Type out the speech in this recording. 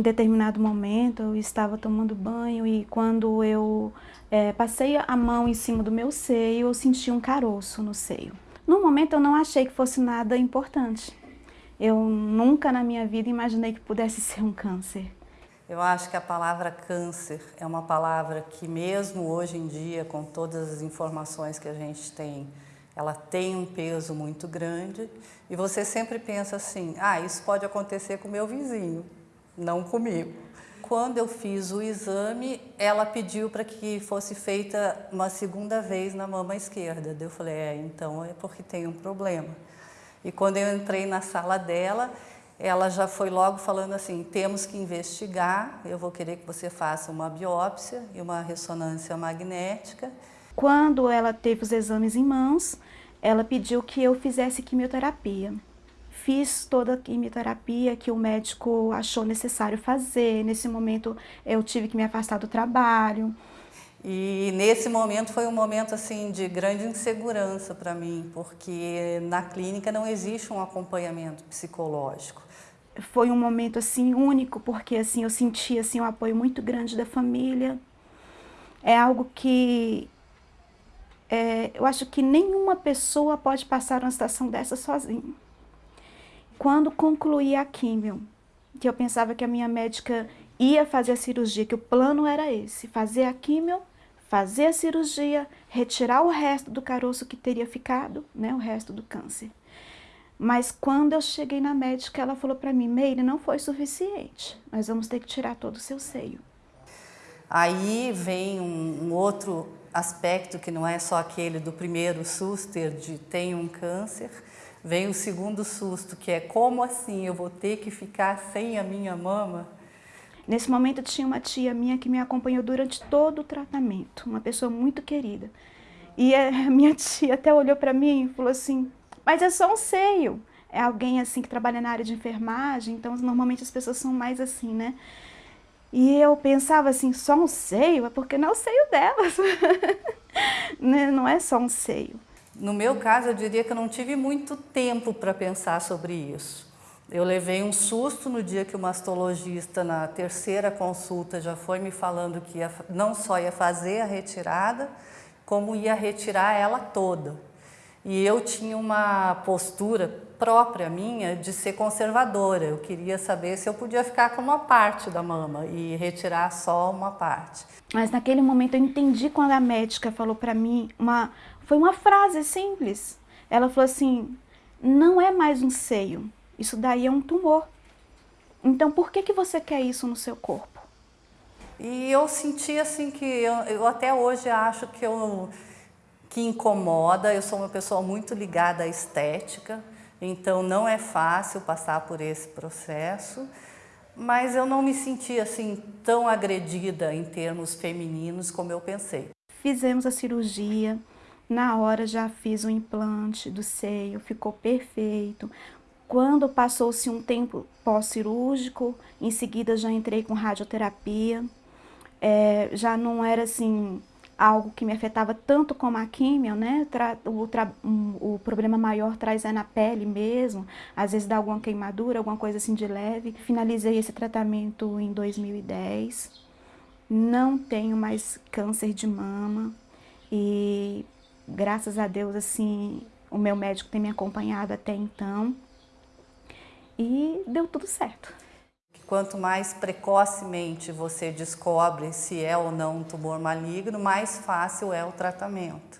Em determinado momento eu estava tomando banho e quando eu é, passei a mão em cima do meu seio, eu senti um caroço no seio. No momento eu não achei que fosse nada importante. Eu nunca na minha vida imaginei que pudesse ser um câncer. Eu acho que a palavra câncer é uma palavra que mesmo hoje em dia, com todas as informações que a gente tem, ela tem um peso muito grande e você sempre pensa assim, ah, isso pode acontecer com o meu vizinho, não comigo. Quando eu fiz o exame, ela pediu para que fosse feita uma segunda vez na mama esquerda. Eu falei, é, então é porque tem um problema. E quando eu entrei na sala dela, ela já foi logo falando assim, temos que investigar, eu vou querer que você faça uma biópsia e uma ressonância magnética. Quando ela teve os exames em mãos, ela pediu que eu fizesse quimioterapia. Fiz toda a quimioterapia que o médico achou necessário fazer. Nesse momento eu tive que me afastar do trabalho. E nesse momento foi um momento assim de grande insegurança para mim, porque na clínica não existe um acompanhamento psicológico. Foi um momento assim único, porque assim eu senti assim um apoio muito grande da família. É algo que é, eu acho que nenhuma pessoa pode passar uma situação dessa sozinha. Quando concluí a químio, que eu pensava que a minha médica ia fazer a cirurgia, que o plano era esse, fazer a químio, fazer a cirurgia, retirar o resto do caroço que teria ficado, né, o resto do câncer. Mas quando eu cheguei na médica, ela falou para mim, Meire, não foi suficiente, nós vamos ter que tirar todo o seu seio. Aí vem um, um outro aspecto que não é só aquele do primeiro susto de tem um câncer, Vem o segundo susto, que é como assim eu vou ter que ficar sem a minha mama? Nesse momento tinha uma tia minha que me acompanhou durante todo o tratamento, uma pessoa muito querida. E a minha tia até olhou para mim e falou assim, mas é só um seio. É alguém assim que trabalha na área de enfermagem, então normalmente as pessoas são mais assim, né? E eu pensava assim, só um seio? É porque não é o seio delas. Né? não é só um seio. No meu caso, eu diria que eu não tive muito tempo para pensar sobre isso. Eu levei um susto no dia que o mastologista, na terceira consulta, já foi me falando que ia, não só ia fazer a retirada, como ia retirar ela toda. E eu tinha uma postura própria minha de ser conservadora. Eu queria saber se eu podia ficar com uma parte da mama e retirar só uma parte. Mas naquele momento eu entendi quando a médica falou para mim uma foi uma frase simples. Ela falou assim: "Não é mais um seio. Isso daí é um tumor. Então por que que você quer isso no seu corpo?" E eu senti assim que eu, eu até hoje acho que eu que incomoda. Eu sou uma pessoa muito ligada à estética. Então não é fácil passar por esse processo, mas eu não me senti assim tão agredida em termos femininos como eu pensei. Fizemos a cirurgia, na hora já fiz o implante do seio, ficou perfeito. Quando passou-se um tempo pós-cirúrgico, em seguida já entrei com radioterapia. É, já não era assim algo que me afetava tanto como a químio, né? O, o, problema maior traz é na pele mesmo, às vezes dá alguma queimadura, alguma coisa assim de leve. Finalizei esse tratamento em 2010, não tenho mais câncer de mama e graças a Deus, assim, o meu médico tem me acompanhado até então e deu tudo certo. Quanto mais precocemente você descobre se é ou não um tumor maligno, mais fácil é o tratamento.